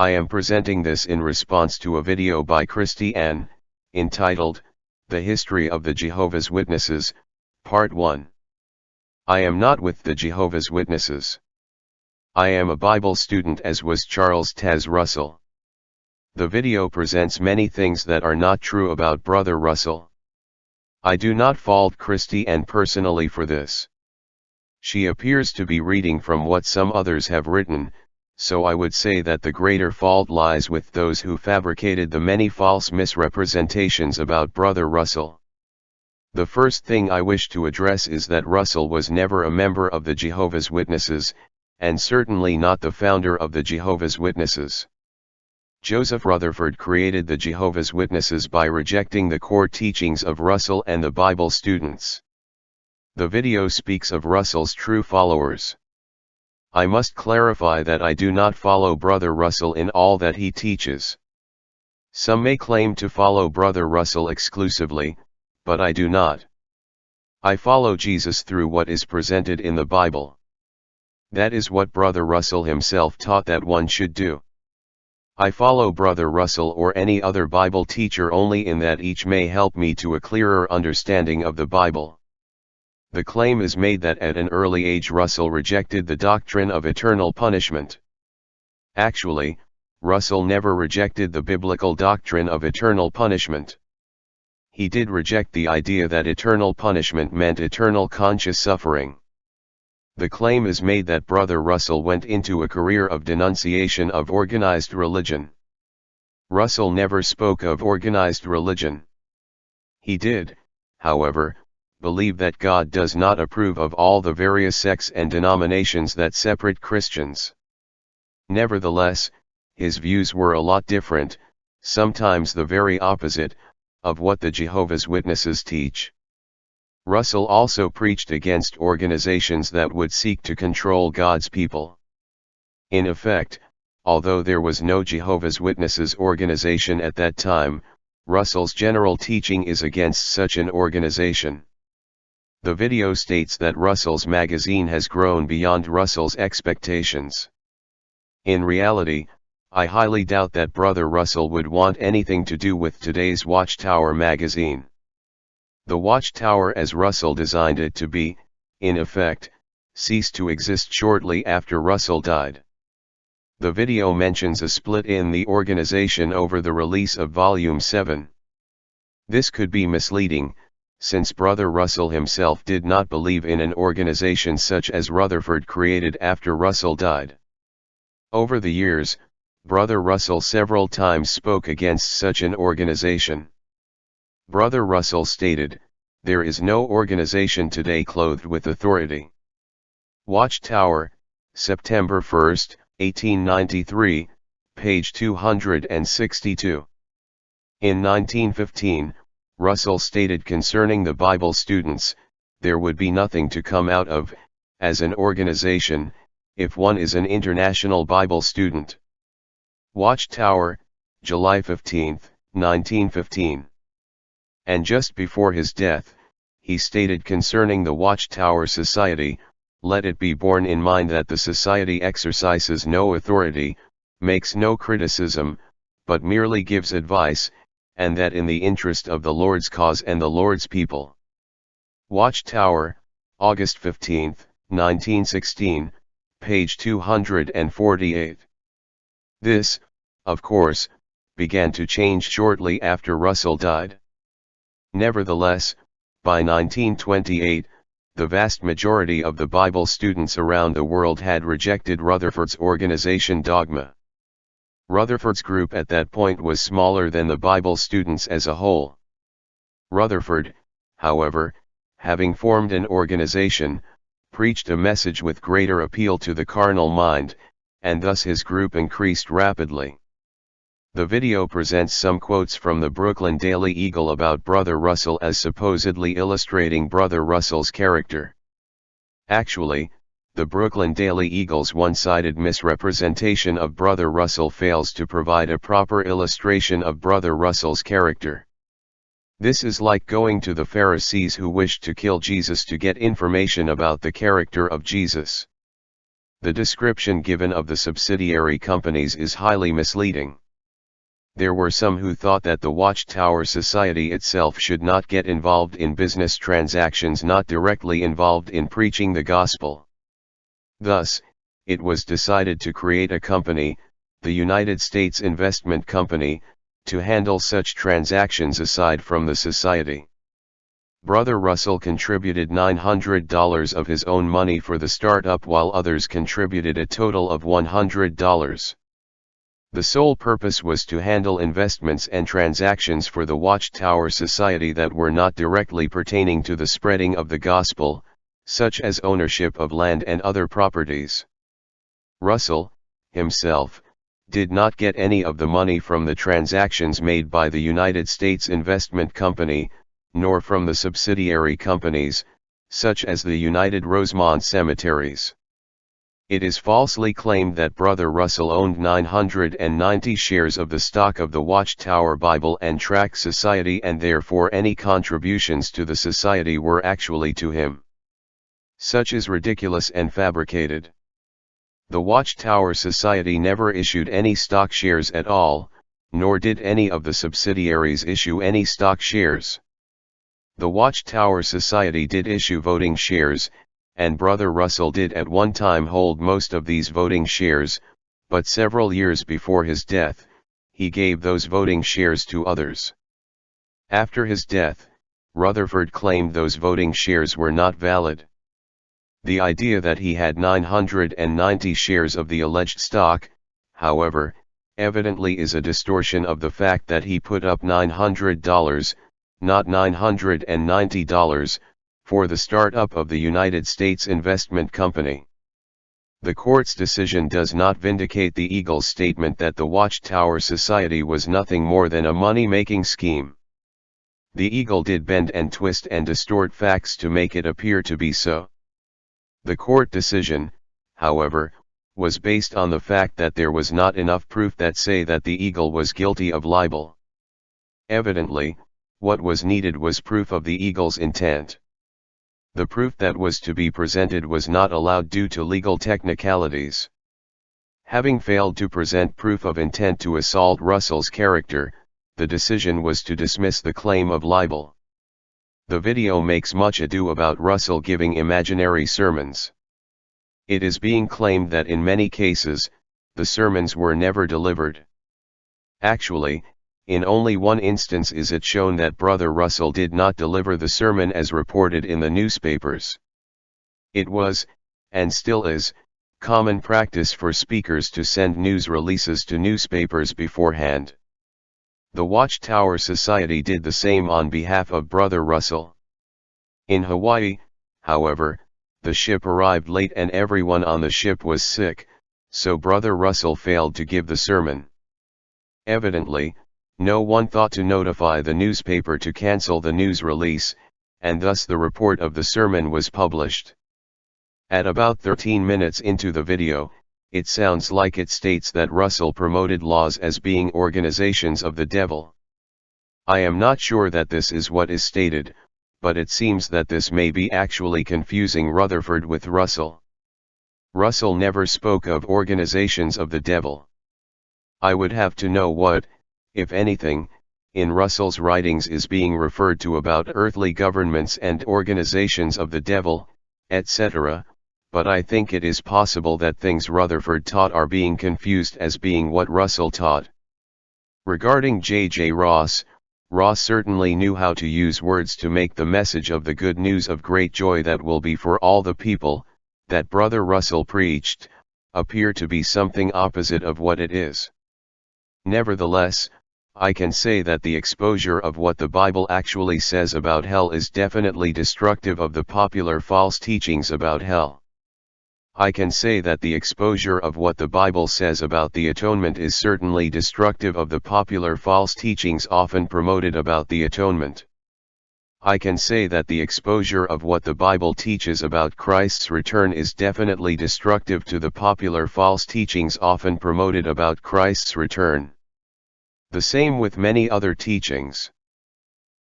I am presenting this in response to a video by Christy Ann, entitled, The History of the Jehovah's Witnesses, Part 1. I am not with the Jehovah's Witnesses. I am a Bible student as was Charles Taze Russell. The video presents many things that are not true about Brother Russell. I do not fault Christy Ann personally for this. She appears to be reading from what some others have written, so I would say that the greater fault lies with those who fabricated the many false misrepresentations about Brother Russell. The first thing I wish to address is that Russell was never a member of the Jehovah's Witnesses, and certainly not the founder of the Jehovah's Witnesses. Joseph Rutherford created the Jehovah's Witnesses by rejecting the core teachings of Russell and the Bible students. The video speaks of Russell's true followers. I must clarify that I do not follow Brother Russell in all that he teaches. Some may claim to follow Brother Russell exclusively, but I do not. I follow Jesus through what is presented in the Bible. That is what Brother Russell himself taught that one should do. I follow Brother Russell or any other Bible teacher only in that each may help me to a clearer understanding of the Bible. The claim is made that at an early age Russell rejected the doctrine of eternal punishment. Actually, Russell never rejected the biblical doctrine of eternal punishment. He did reject the idea that eternal punishment meant eternal conscious suffering. The claim is made that Brother Russell went into a career of denunciation of organized religion. Russell never spoke of organized religion. He did, however, believe that God does not approve of all the various sects and denominations that separate Christians. Nevertheless, his views were a lot different, sometimes the very opposite, of what the Jehovah's Witnesses teach. Russell also preached against organizations that would seek to control God's people. In effect, although there was no Jehovah's Witnesses organization at that time, Russell's general teaching is against such an organization. The video states that Russell's magazine has grown beyond Russell's expectations. In reality, I highly doubt that Brother Russell would want anything to do with today's Watchtower magazine. The Watchtower as Russell designed it to be, in effect, ceased to exist shortly after Russell died. The video mentions a split in the organization over the release of Volume 7. This could be misleading, since Brother Russell himself did not believe in an organization such as Rutherford created after Russell died. Over the years, Brother Russell several times spoke against such an organization. Brother Russell stated, There is no organization today clothed with authority. Watchtower, September 1, 1893, page 262. In 1915, Russell stated concerning the Bible students, there would be nothing to come out of, as an organization, if one is an international Bible student. Watchtower, July 15, 1915. And just before his death, he stated concerning the Watchtower Society, let it be borne in mind that the society exercises no authority, makes no criticism, but merely gives advice, and that in the interest of the Lord's cause and the Lord's people. Watchtower, August 15, 1916, page 248. This, of course, began to change shortly after Russell died. Nevertheless, by 1928, the vast majority of the Bible students around the world had rejected Rutherford's organization dogma. Rutherford's group at that point was smaller than the Bible students as a whole. Rutherford, however, having formed an organization, preached a message with greater appeal to the carnal mind, and thus his group increased rapidly. The video presents some quotes from the Brooklyn Daily Eagle about Brother Russell as supposedly illustrating Brother Russell's character. Actually, the Brooklyn Daily Eagle's one-sided misrepresentation of Brother Russell fails to provide a proper illustration of Brother Russell's character. This is like going to the Pharisees who wished to kill Jesus to get information about the character of Jesus. The description given of the subsidiary companies is highly misleading. There were some who thought that the Watchtower Society itself should not get involved in business transactions not directly involved in preaching the gospel. Thus, it was decided to create a company, the United States Investment Company, to handle such transactions aside from the society. Brother Russell contributed $900 of his own money for the startup while others contributed a total of $100. The sole purpose was to handle investments and transactions for the Watchtower Society that were not directly pertaining to the spreading of the gospel, such as ownership of land and other properties. Russell, himself, did not get any of the money from the transactions made by the United States Investment Company, nor from the subsidiary companies, such as the United Rosemont Cemeteries. It is falsely claimed that Brother Russell owned 990 shares of the stock of the Watchtower Bible and Tract Society and therefore any contributions to the society were actually to him. Such is ridiculous and fabricated. The Watchtower Society never issued any stock shares at all, nor did any of the subsidiaries issue any stock shares. The Watchtower Society did issue voting shares, and Brother Russell did at one time hold most of these voting shares, but several years before his death, he gave those voting shares to others. After his death, Rutherford claimed those voting shares were not valid. The idea that he had 990 shares of the alleged stock, however, evidently is a distortion of the fact that he put up $900, not $990, for the startup of the United States Investment Company. The court's decision does not vindicate the Eagle's statement that the Watchtower Society was nothing more than a money-making scheme. The Eagle did bend and twist and distort facts to make it appear to be so. The court decision, however, was based on the fact that there was not enough proof that say that the Eagle was guilty of libel. Evidently, what was needed was proof of the Eagle's intent. The proof that was to be presented was not allowed due to legal technicalities. Having failed to present proof of intent to assault Russell's character, the decision was to dismiss the claim of libel. The video makes much ado about Russell giving imaginary sermons. It is being claimed that in many cases, the sermons were never delivered. Actually, in only one instance is it shown that Brother Russell did not deliver the sermon as reported in the newspapers. It was, and still is, common practice for speakers to send news releases to newspapers beforehand. The Watchtower Society did the same on behalf of Brother Russell. In Hawaii, however, the ship arrived late and everyone on the ship was sick, so Brother Russell failed to give the sermon. Evidently, no one thought to notify the newspaper to cancel the news release, and thus the report of the sermon was published. At about 13 minutes into the video, it sounds like it states that Russell promoted laws as being organizations of the devil. I am not sure that this is what is stated, but it seems that this may be actually confusing Rutherford with Russell. Russell never spoke of organizations of the devil. I would have to know what, if anything, in Russell's writings is being referred to about earthly governments and organizations of the devil, etc., but I think it is possible that things Rutherford taught are being confused as being what Russell taught. Regarding J. J. Ross, Ross certainly knew how to use words to make the message of the good news of great joy that will be for all the people, that Brother Russell preached, appear to be something opposite of what it is. Nevertheless, I can say that the exposure of what the Bible actually says about hell is definitely destructive of the popular false teachings about hell. I can say that the exposure of what the Bible says about the atonement is certainly destructive of the popular false teachings often promoted about the atonement. I can say that the exposure of what the Bible teaches about Christ's return is definitely destructive to the popular false teachings often promoted about Christ's return. The same with many other teachings.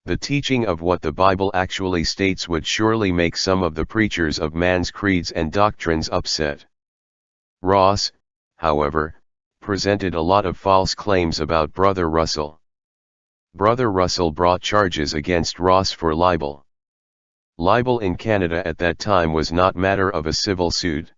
The teaching of what the Bible actually states would surely make some of the preachers of man's creeds and doctrines upset. Ross, however, presented a lot of false claims about Brother Russell. Brother Russell brought charges against Ross for libel. Libel in Canada at that time was not matter of a civil suit.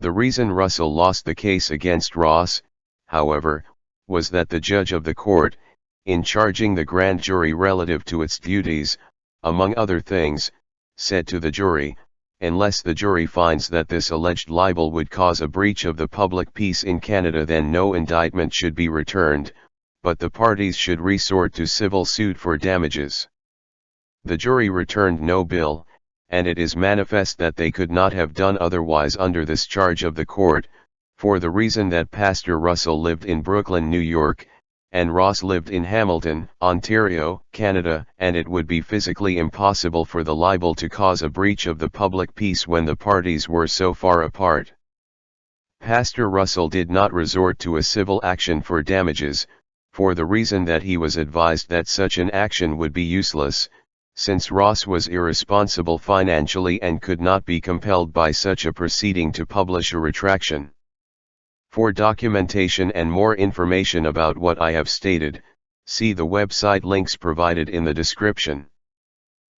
The reason Russell lost the case against Ross, however, was that the judge of the court, in charging the grand jury relative to its duties, among other things, said to the jury, unless the jury finds that this alleged libel would cause a breach of the public peace in Canada then no indictment should be returned, but the parties should resort to civil suit for damages. The jury returned no bill, and it is manifest that they could not have done otherwise under this charge of the court, for the reason that Pastor Russell lived in Brooklyn, New York, and Ross lived in Hamilton, Ontario, Canada, and it would be physically impossible for the libel to cause a breach of the public peace when the parties were so far apart. Pastor Russell did not resort to a civil action for damages, for the reason that he was advised that such an action would be useless, since Ross was irresponsible financially and could not be compelled by such a proceeding to publish a retraction. For documentation and more information about what I have stated, see the website links provided in the description.